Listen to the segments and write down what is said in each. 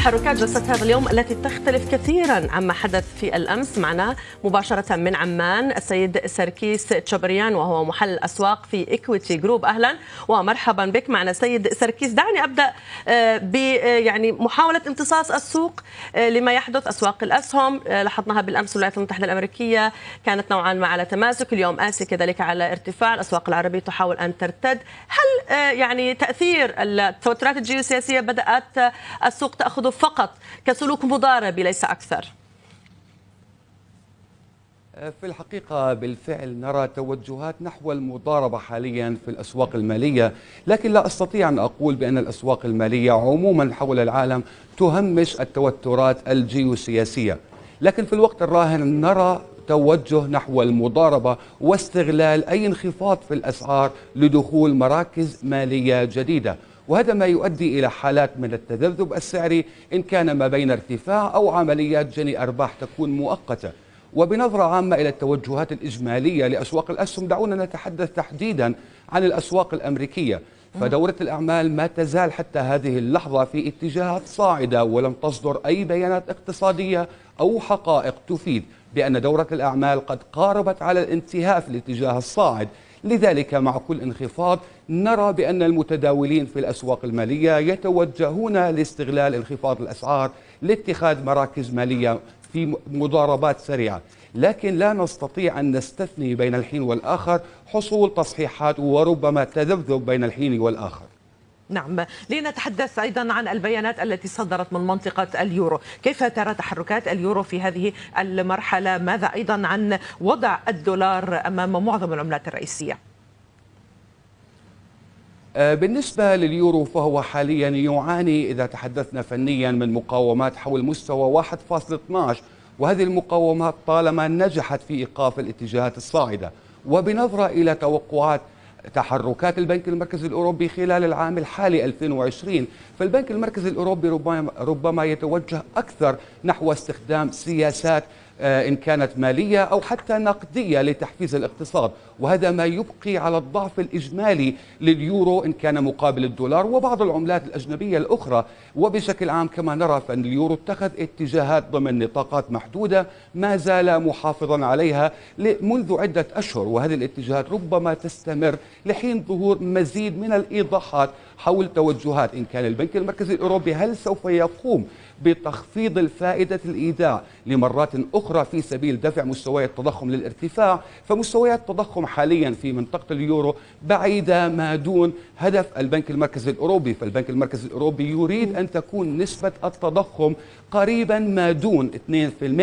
تحركات جلسة هذا اليوم التي تختلف كثيرا عما حدث في الأمس. معنا مباشرة من عمان السيد سركيس تشبريان وهو محلل أسواق في Equiti Group أهلا ومرحبا بك. معنا سيد سركيس دعني أبدأ ب يعني محاولة امتصاص السوق لما يحدث أسواق الأسهم. لاحظناها بالأمس الولايات المتحدة الأمريكية كانت نوعا ما على تماسك اليوم آسيا كذلك على ارتفاع. الأسواق العربية تحاول أن ترتد. هل يعني تأثير التوترات الجيوسياسية بدأت السوق تأخذه فقط كسلوك مضاربي ليس أكثر. في الحقيقة بالفعل نرى توجهات نحو المضاربة حاليا في الأسواق المالية لكن لا أستطيع أن أقول بأن الأسواق المالية عموما حول العالم تهمش التوترات الجيوسياسية. لكن في الوقت الراهن نرى توجه نحو المضاربة واستغلال أي انخفاض في الأسعار لدخول مراكز مالية جديدة. وهذا ما يؤدي إلى حالات من التذبذب السعري إن كان ما بين ارتفاع أو عمليات جني أرباح تكون مؤقتة. وبنظرة عامة إلى التوجهات الإجمالية لأسواق الأسهم دعونا نتحدث تحديدا عن الأسواق الأمريكية. فدورة الأعمال ما تزال حتى هذه اللحظة في اتجاهات صاعدة ولم تصدر أي بيانات اقتصادية أو حقائق تفيد بأن دورة الأعمال قد قاربت على الانتهاء في الاتجاه الصاعد. لذلك مع كل انخفاض نرى بأن المتداولين في الأسواق المالية يتوجهون لاستغلال انخفاض الأسعار لاتخاذ مراكز مالية في مضاربات سريعة. لكن لا نستطيع أن نستثني بين الحين والآخر حصول تصحيحات وربما تذبذب بين الحين والآخر. نعم. لنتحدث أيضا عن البيانات التي صدرت من منطقة اليورو. كيف ترى تحركات اليورو في هذه المرحلة؟ ماذا أيضا عن وضع الدولار أمام معظم العملات الرئيسية؟ بالنسبة لليورو فهو حاليا يعاني إذا تحدثنا فنيا من مقاومات حول مستوى 1.12 وهذه المقاومات طالما نجحت في إيقاف الاتجاهات الصاعدة. وبنظرة إلى توقعات تحركات البنك المركزي الأوروبي خلال العام الحالي 2020 فالبنك المركزي الأوروبي ربما, يتوجه أكثر نحو استخدام سياسات إن كانت مالية أو حتى نقدية لتحفيز الاقتصاد. وهذا ما يبقي على الضعف الإجمالي لليورو إن كان مقابل الدولار وبعض العملات الأجنبية الأخرى. وبشكل عام كما نرى فأن اليورو اتخذ اتجاهات ضمن نطاقات محدودة ما زال محافظا عليها منذ عدة أشهر. وهذه الاتجاهات ربما تستمر لحين ظهور مزيد من الإيضاحات حول توجهات إن كان البنك المركزي الأوروبي هل سوف يقوم بتخفيض الفائدة الإيداع لمرات أخرى في سبيل دفع مستويات التضخم للارتفاع؟ فمستويات التضخم حاليا في منطقة اليورو بعيدة ما دون هدف البنك المركزي الأوروبي. فالبنك المركزي الأوروبي يريد أن تكون نسبة التضخم قريبا ما دون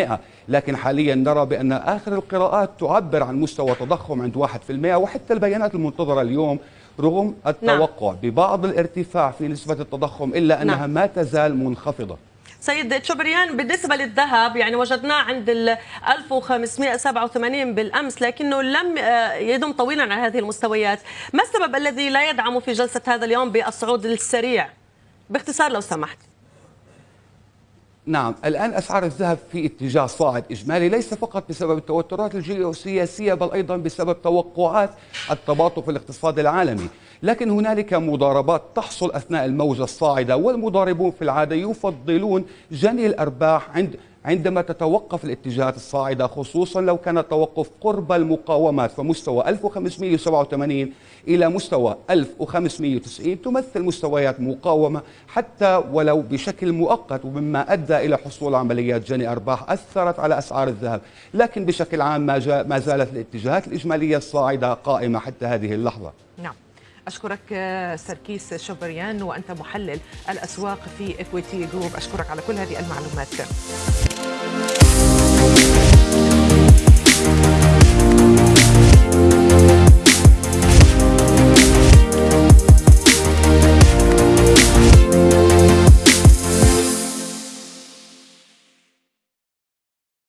2% لكن حاليا نرى بأن آخر القراءات تعبر عن مستوى تضخم عند 1% وحتى البيانات المنتظرة اليوم رغم التوقع نعم. ببعض الارتفاع في نسبة التضخم إلا أنها نعم. ما تزال منخفضة سيد تشوبريان بالنسبة للذهب يعني وجدناه عند ال 1587 بالأمس لكنه لم يدم طويلا على هذه المستويات ما السبب الذي لا يدعم في جلسة هذا اليوم بالصعود السريع باختصار لو سمحت نعم الآن أسعار الذهب في اتجاه صاعد إجمالي ليس فقط بسبب التوترات الجيوسياسية بل أيضا بسبب توقعات التباطؤ في الاقتصاد العالمي. لكن هنالك مضاربات تحصل أثناء الموجة الصاعدة والمضاربون في العادة يفضلون جني الأرباح عند عندما تتوقف الاتجاهات الصاعدة خصوصا لو كان التوقف قرب المقاومات فمستوى 1587 إلى مستوى 1590 تمثل مستويات مقاومة حتى ولو بشكل مؤقت ومما أدى إلى حصول عمليات جني أرباح أثرت على أسعار الذهب. لكن بشكل عام ما, ما زالت الاتجاهات الإجمالية الصاعدة قائمة حتى هذه اللحظة. نعم. أشكرك سركيس شوبريان وأنت محلل الأسواق في إكويتي جروب. أشكرك على كل هذه المعلومات.